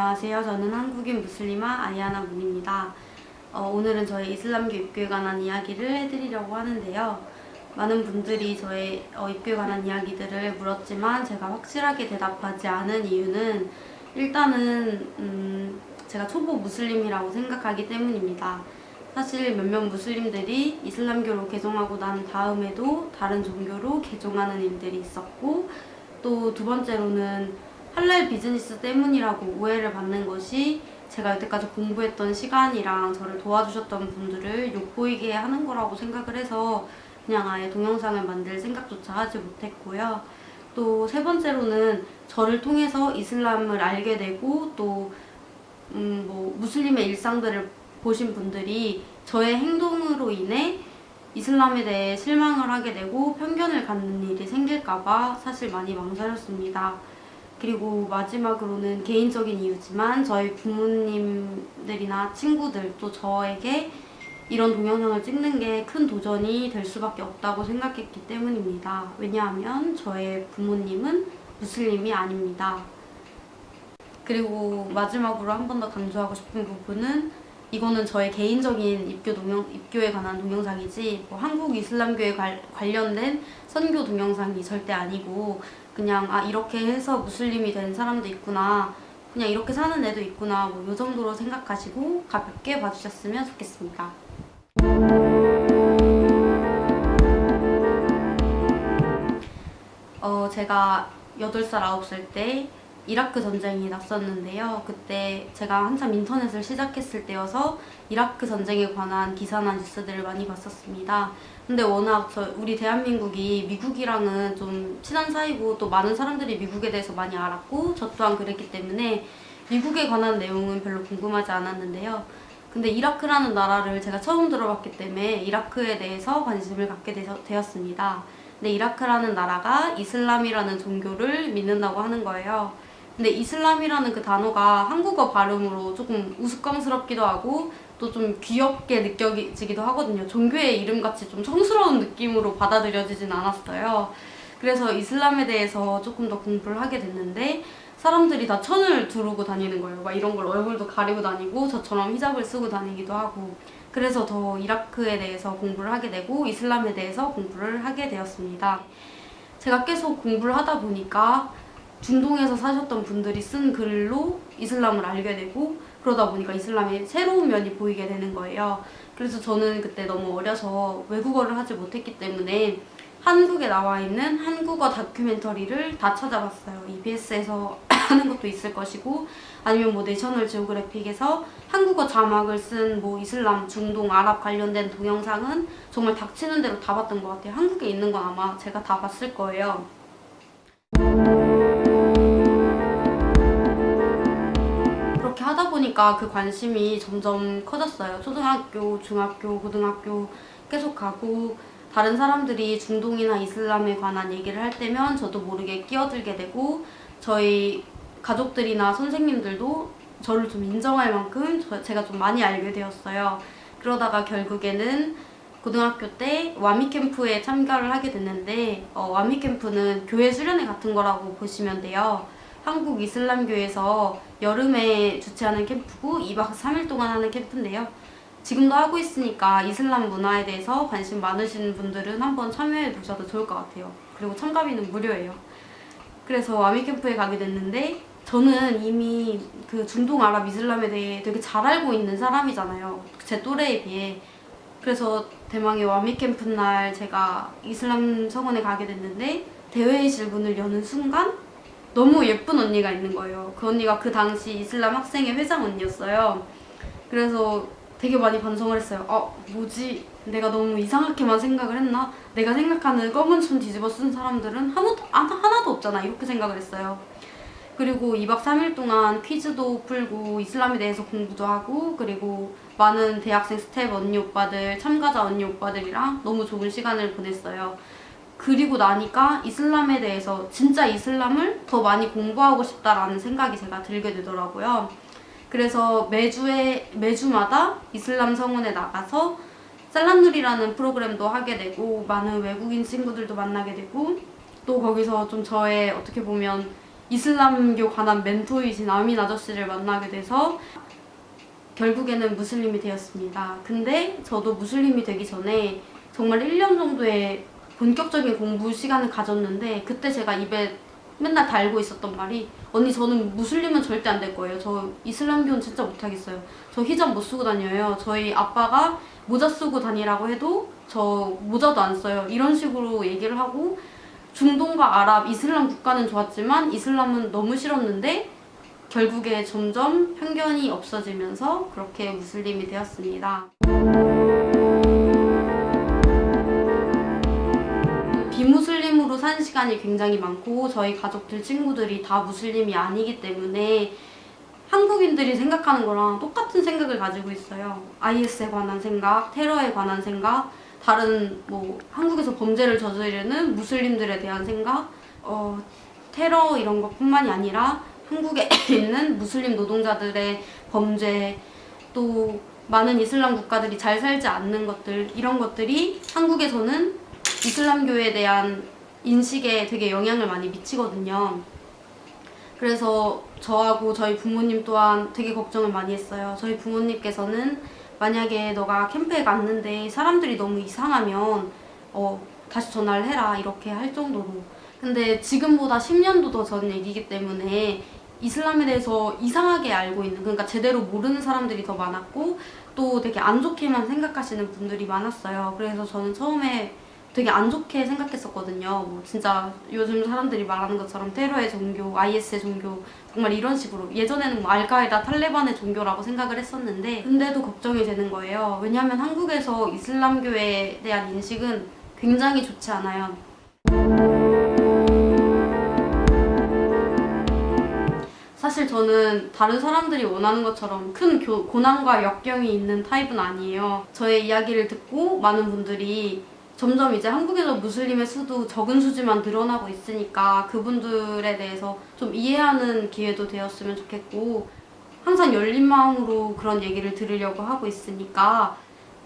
안녕하세요. 저는 한국인 무슬리마 아이아나 문입니다. 어, 오늘은 저의 이슬람교 입교에 관한 이야기를 해드리려고 하는데요. 많은 분들이 저의 어, 입교에 관한 이야기들을 물었지만 제가 확실하게 대답하지 않은 이유는 일단은 음, 제가 초보 무슬림이라고 생각하기 때문입니다. 사실 몇몇 무슬림들이 이슬람교로 개종하고 난 다음에도 다른 종교로 개종하는 일들이 있었고 또 두 번째로는 할랄 비즈니스 때문이라고 오해를 받는 것이 제가 여태까지 공부했던 시간이랑 저를 도와주셨던 분들을 욕보이게 하는 거라고 생각을 해서 그냥 아예 동영상을 만들 생각조차 하지 못했고요. 또 세 번째로는 저를 통해서 이슬람을 알게 되고 또 음, 뭐 무슬림의 일상들을 보신 분들이 저의 행동으로 인해 이슬람에 대해 실망을 하게 되고 편견을 갖는 일이 생길까봐 사실 많이 망설였습니다. 그리고 마지막으로는 개인적인 이유지만 저희 부모님들이나 친구들 또 저에게 이런 동영상을 찍는 게 큰 도전이 될 수밖에 없다고 생각했기 때문입니다. 왜냐하면 저의 부모님은 무슬림이 아닙니다. 그리고 마지막으로 한 번 더 강조하고 싶은 부분은 이거는 저의 개인적인 입교 동영, 입교에 관한 동영상이지 뭐 한국 이슬람교에 관, 관련된 선교 동영상이 절대 아니고 그냥 아 이렇게 해서 무슬림이 된 사람도 있구나 그냥 이렇게 사는 애도 있구나 뭐 이 정도로 생각하시고 가볍게 봐주셨으면 좋겠습니다. 어 제가 8살, 9살 때 이라크 전쟁이 났었는데요. 그때 제가 한참 인터넷을 시작했을 때여서 이라크 전쟁에 관한 기사나 뉴스들을 많이 봤었습니다. 근데 워낙 저 우리 대한민국이 미국이랑은 좀 친한 사이고 또 많은 사람들이 미국에 대해서 많이 알았고 저 또한 그랬기 때문에 미국에 관한 내용은 별로 궁금하지 않았는데요. 근데 이라크라는 나라를 제가 처음 들어봤기 때문에 이라크에 대해서 관심을 갖게 되었습니다. 근데 이라크라는 나라가 이슬람이라는 종교를 믿는다고 하는 거예요. 근데 이슬람이라는 그 단어가 한국어 발음으로 조금 우스꽝스럽기도 하고 또 좀 귀엽게 느껴지기도 하거든요. 종교의 이름같이 좀 성스러운 느낌으로 받아들여지진 않았어요. 그래서 이슬람에 대해서 조금 더 공부를 하게 됐는데 사람들이 다 천을 두르고 다니는 거예요. 막 이런 걸 얼굴도 가리고 다니고 저처럼 히잡을 쓰고 다니기도 하고 그래서 더 이라크에 대해서 공부를 하게 되고 이슬람에 대해서 공부를 하게 되었습니다. 제가 계속 공부를 하다 보니까 중동에서 사셨던 분들이 쓴 글로 이슬람을 알게 되고 그러다 보니까 이슬람의 새로운 면이 보이게 되는 거예요. 그래서 저는 그때 너무 어려서 외국어를 하지 못했기 때문에 한국에 나와 있는 한국어 다큐멘터리를 다 찾아봤어요. EBS에서 하는 것도 있을 것이고 아니면 뭐 내셔널 지오그래픽에서 한국어 자막을 쓴 뭐 이슬람, 중동, 아랍 관련된 동영상은 정말 닥치는 대로 다 봤던 것 같아요. 한국에 있는 건 아마 제가 다 봤을 거예요. 하다 보니까 그 관심이 점점 커졌어요. 초등학교, 중학교, 고등학교 계속 가고 다른 사람들이 중동이나 이슬람에 관한 얘기를 할 때면 저도 모르게 끼어들게 되고 저희 가족들이나 선생님들도 저를 좀 인정할 만큼 저, 제가 좀 많이 알게 되었어요. 그러다가 결국에는 고등학교 때 와미 캠프에 참가를 하게 됐는데 어, 와미 캠프는 교회 수련회 같은 거라고 보시면 돼요. 한국 이슬람교에서 여름에 주최하는 캠프고 2박 3일 동안 하는 캠프인데요. 지금도 하고 있으니까 이슬람 문화에 대해서 관심 많으신 분들은 한번 참여해 보셔도 좋을 것 같아요. 그리고 참가비는 무료예요. 그래서 와미 캠프에 가게 됐는데 저는 이미 그 중동 아랍 이슬람에 대해 되게 잘 알고 있는 사람이잖아요. 제 또래에 비해. 그래서 대망의 와미 캠프 날 제가 이슬람 성원에 가게 됐는데 대회의실 문을 여는 순간 너무 예쁜 언니가 있는 거예요. 그 언니가 그 당시 이슬람 학생의 회장 언니였어요. 그래서 되게 많이 반성을 했어요. 어, 뭐지? 내가 너무 이상하게만 생각을 했나? 내가 생각하는 검은 춘 뒤집어 쓴 사람들은 하나도, 하나도 없잖아. 이렇게 생각을 했어요. 그리고 2박 3일 동안 퀴즈도 풀고 이슬람에 대해서 공부도 하고 그리고 많은 대학생 스태프 언니 오빠들, 참가자 언니 오빠들이랑 너무 좋은 시간을 보냈어요. 그리고 나니까 이슬람에 대해서 진짜 이슬람을 더 많이 공부하고 싶다라는 생각이 제가 들게 되더라고요. 그래서 매주에, 매주마다 이슬람 성원에 나가서 살람누리라는 프로그램도 하게 되고 많은 외국인 친구들도 만나게 되고 또 거기서 좀 저의 어떻게 보면 이슬람교 관한 멘토이신 아민 아저씨를 만나게 돼서 결국에는 무슬림이 되었습니다. 근데 저도 무슬림이 되기 전에 정말 1년 정도의 본격적인 공부 시간을 가졌는데 그때 제가 입에 맨날 달고 있었던 말이 언니 저는 무슬림은 절대 안 될 거예요. 저 이슬람교는 진짜 못하겠어요. 저 히잡 못 쓰고 다녀요. 저희 아빠가 모자 쓰고 다니라고 해도 저 모자도 안 써요. 이런 식으로 얘기를 하고 중동과 아랍, 이슬람 국가는 좋았지만 이슬람은 너무 싫었는데 결국에 점점 편견이 없어지면서 그렇게 무슬림이 되었습니다. 비무슬림으로 산 시간이 굉장히 많고 저희 가족들 친구들이 다 무슬림이 아니기 때문에 한국인들이 생각하는 거랑 똑같은 생각을 가지고 있어요. IS에 관한 생각, 테러에 관한 생각, 다른 뭐 한국에서 범죄를 저지르는 무슬림들에 대한 생각, 어, 테러 이런 것뿐만이 아니라 한국에 있는 무슬림 노동자들의 범죄 또 많은 이슬람 국가들이 잘 살지 않는 것들 이런 것들이 한국에서는 이슬람교에 대한 인식에 되게 영향을 많이 미치거든요. 그래서 저하고 저희 부모님 또한 되게 걱정을 많이 했어요. 저희 부모님께서는 만약에 너가 캠프에 갔는데 사람들이 너무 이상하면 어, 다시 전화를 해라 이렇게 할 정도로 근데 지금보다 10년도 더 전 얘기이기 때문에 이슬람에 대해서 이상하게 알고 있는 그러니까 제대로 모르는 사람들이 더 많았고 또 되게 안 좋게만 생각하시는 분들이 많았어요. 그래서 저는 처음에 되게 안 좋게 생각했었거든요. 뭐 진짜 요즘 사람들이 말하는 것처럼 테러의 종교, IS의 종교 정말 이런 식으로 예전에는 뭐 알카에다 탈레반의 종교라고 생각을 했었는데 근데도 걱정이 되는 거예요. 왜냐하면 한국에서 이슬람교에 대한 인식은 굉장히 좋지 않아요. 사실 저는 다른 사람들이 원하는 것처럼 큰 교- 고난과 역경이 있는 타입은 아니에요. 저의 이야기를 듣고 많은 분들이 점점 이제 한국에서 무슬림의 수도 적은 수지만 늘어나고 있으니까 그분들에 대해서 좀 이해하는 기회도 되었으면 좋겠고 항상 열린 마음으로 그런 얘기를 들으려고 하고 있으니까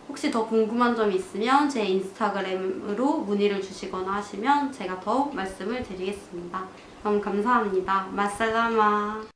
혹시 더 궁금한 점이 있으면 제 인스타그램으로 문의를 주시거나 하시면 제가 더 말씀을 드리겠습니다. 너무 감사합니다. 마살라마